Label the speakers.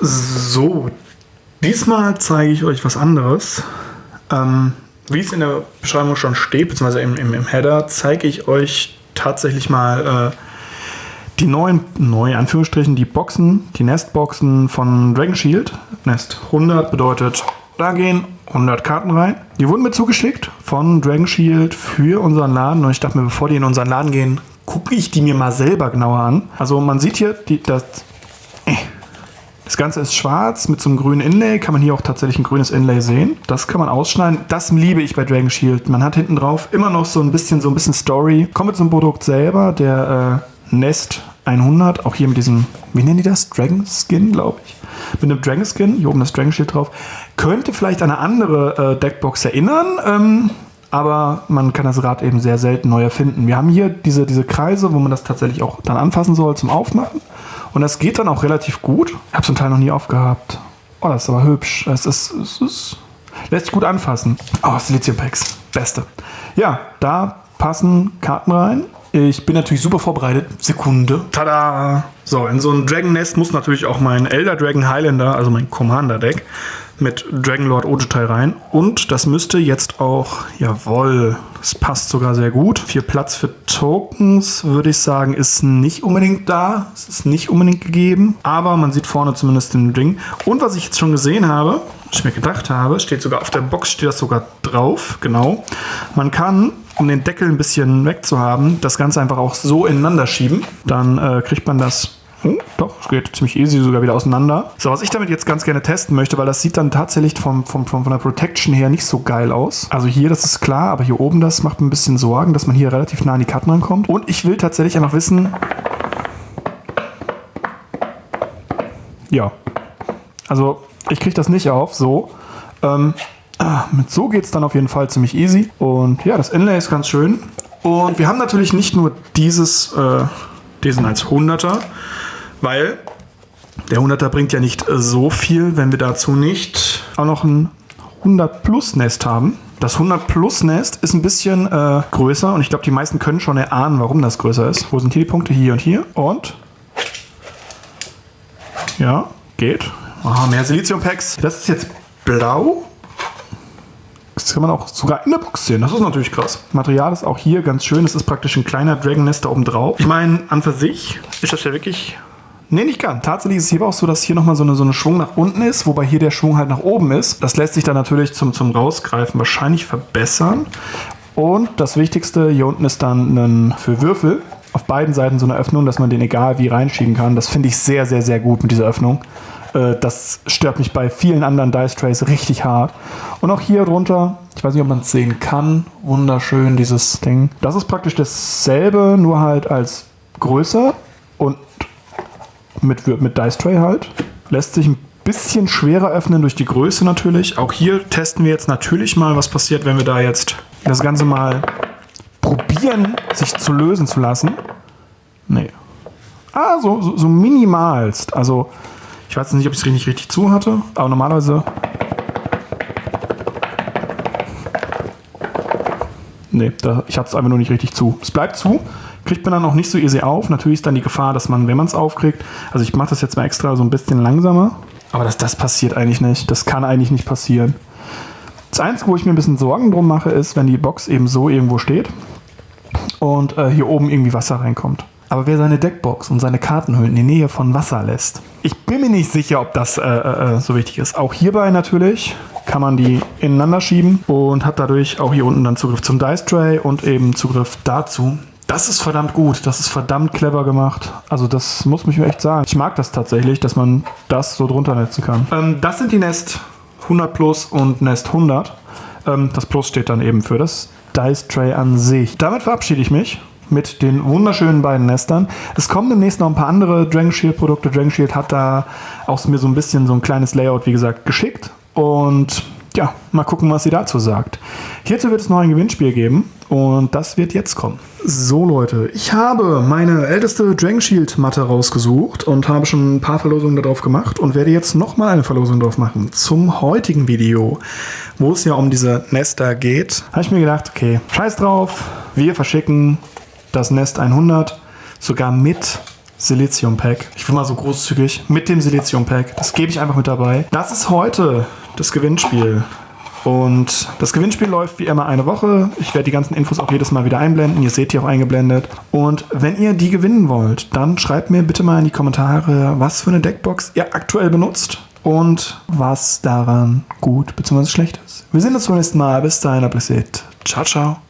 Speaker 1: So, diesmal zeige ich euch was anderes. Ähm, wie es in der Beschreibung schon steht, beziehungsweise im, im, im Header, zeige ich euch tatsächlich mal äh, die neuen, neue Anführungsstrichen, die Boxen, die Nestboxen von Dragon Shield. Nest 100 bedeutet, da gehen 100 Karten rein. Die wurden mir zugeschickt von Dragon Shield für unseren Laden. Und ich dachte mir, bevor die in unseren Laden gehen, gucke ich die mir mal selber genauer an. Also man sieht hier, die, das, das Ganze ist schwarz mit so einem grünen Inlay. Kann man hier auch tatsächlich ein grünes Inlay sehen. Das kann man ausschneiden. Das liebe ich bei Dragon Shield. Man hat hinten drauf immer noch so ein bisschen, so ein bisschen Story. Kommen wir zum Produkt selber. Der äh, Nest 100, auch hier mit diesem, wie nennen die das? Dragon Skin, glaube ich. Mit einem Dragon Skin, hier oben das Dragon Shield drauf. Könnte vielleicht an eine andere äh, Deckbox erinnern, ähm, aber man kann das Rad eben sehr selten neu erfinden. Wir haben hier diese, diese Kreise, wo man das tatsächlich auch dann anfassen soll zum Aufmachen. Und das geht dann auch relativ gut. Ich habe zum Teil noch nie aufgehabt. Oh, das ist aber hübsch. Es ist, es ist, lässt sich gut anfassen. Oh, Silizium Packs. Beste. Ja, da passen Karten rein. Ich bin natürlich super vorbereitet. Sekunde. Tada! So, in so ein Dragon Nest muss natürlich auch mein Elder Dragon Highlander, also mein Commander Deck, mit Dragonlord Ojutai rein. Und das müsste jetzt auch, jawohl, das passt sogar sehr gut. Viel Platz für Tokens, würde ich sagen, ist nicht unbedingt da. Es ist nicht unbedingt gegeben. Aber man sieht vorne zumindest den Ding. Und was ich jetzt schon gesehen habe, was ich mir gedacht habe, steht sogar auf der Box, steht das sogar drauf, genau. Man kann um den Deckel ein bisschen wegzuhaben, das Ganze einfach auch so ineinander schieben. Dann äh, kriegt man das Oh, doch, es geht ziemlich easy sogar wieder auseinander. So, was ich damit jetzt ganz gerne testen möchte, weil das sieht dann tatsächlich vom, vom, vom, von der Protection her nicht so geil aus. Also hier, das ist klar, aber hier oben, das macht mir ein bisschen Sorgen, dass man hier relativ nah an die Karten rankommt. Und ich will tatsächlich einfach wissen... Ja. Also, ich kriege das nicht auf, so. Ähm, ah, mit so geht es dann auf jeden Fall ziemlich easy. Und ja, das Inlay ist ganz schön. Und wir haben natürlich nicht nur dieses, äh, diesen als 100er, weil der 100er bringt ja nicht so viel, wenn wir dazu nicht auch noch ein 100 Plus Nest haben. Das 100 Plus Nest ist ein bisschen äh, größer und ich glaube, die meisten können schon erahnen, warum das größer ist. Wo sind hier die Punkte? Hier und hier. Und ja, geht. Oh, mehr Silizium-Packs. Das ist jetzt blau. Das kann man auch sogar in der Box sehen. Das ist natürlich krass. Material ist auch hier ganz schön. Es ist praktisch ein kleiner Dragon Nest da oben drauf. Ich meine, an für sich ist das ja wirklich Nee, nicht ganz. Tatsächlich ist es hier auch so, dass hier nochmal so eine, so eine Schwung nach unten ist, wobei hier der Schwung halt nach oben ist. Das lässt sich dann natürlich zum, zum Rausgreifen wahrscheinlich verbessern. Und das Wichtigste, hier unten ist dann ein, für Würfel auf beiden Seiten so eine Öffnung, dass man den egal wie reinschieben kann. Das finde ich sehr, sehr, sehr gut mit dieser Öffnung. Äh, das stört mich bei vielen anderen Dice Trays richtig hart. Und auch hier drunter, ich weiß nicht, ob man es sehen kann, wunderschön dieses Ding. Das ist praktisch dasselbe, nur halt als größer und mit, mit Dice Tray halt. Lässt sich ein bisschen schwerer öffnen durch die Größe natürlich. Auch hier testen wir jetzt natürlich mal, was passiert, wenn wir da jetzt das Ganze mal probieren, sich zu lösen zu lassen. Nee. Ah, so, so, so minimalst. Also, ich weiß nicht, ob ich es richtig, richtig zu hatte, aber normalerweise... Nee, da, ich hatte es einfach nur nicht richtig zu. Es bleibt zu, kriegt man dann auch nicht so easy auf. Natürlich ist dann die Gefahr, dass man, wenn man es aufkriegt, also ich mache das jetzt mal extra so ein bisschen langsamer, aber dass das passiert eigentlich nicht. Das kann eigentlich nicht passieren. Das Einzige, wo ich mir ein bisschen Sorgen drum mache, ist, wenn die Box eben so irgendwo steht und äh, hier oben irgendwie Wasser reinkommt. Aber wer seine Deckbox und seine Kartenhüllen in die Nähe von Wasser lässt, ich bin mir nicht sicher, ob das äh, äh, äh, so wichtig ist. Auch hierbei natürlich kann man die ineinander schieben und hat dadurch auch hier unten dann Zugriff zum Dice Tray und eben Zugriff dazu, das ist verdammt gut. Das ist verdammt clever gemacht. Also das muss mich echt sagen. Ich mag das tatsächlich, dass man das so drunter netzen kann. Ähm, das sind die Nest 100 Plus und Nest 100. Ähm, das Plus steht dann eben für das Dice Tray an sich. Damit verabschiede ich mich mit den wunderschönen beiden Nestern. Es kommen demnächst noch ein paar andere Dragon Shield Produkte. Dragon Shield hat da auch mir so ein bisschen so ein kleines Layout, wie gesagt, geschickt. Und ja, mal gucken, was sie dazu sagt. Hierzu wird es noch ein Gewinnspiel geben und das wird jetzt kommen. So Leute, ich habe meine älteste Dragon Shield Matte rausgesucht und habe schon ein paar Verlosungen darauf gemacht und werde jetzt nochmal eine Verlosung drauf machen zum heutigen Video, wo es ja um diese Nester geht. Habe ich mir gedacht, okay, scheiß drauf, wir verschicken das Nest 100 sogar mit Silizium Pack. Ich bin mal so großzügig mit dem Silizium Pack. Das gebe ich einfach mit dabei. Das ist heute das Gewinnspiel. Und das Gewinnspiel läuft wie immer eine Woche. Ich werde die ganzen Infos auch jedes Mal wieder einblenden. Ihr seht die auch eingeblendet. Und wenn ihr die gewinnen wollt, dann schreibt mir bitte mal in die Kommentare, was für eine Deckbox ihr aktuell benutzt und was daran gut bzw. schlecht ist. Wir sehen uns beim nächsten Mal. Bis dahin, Ciao, ciao.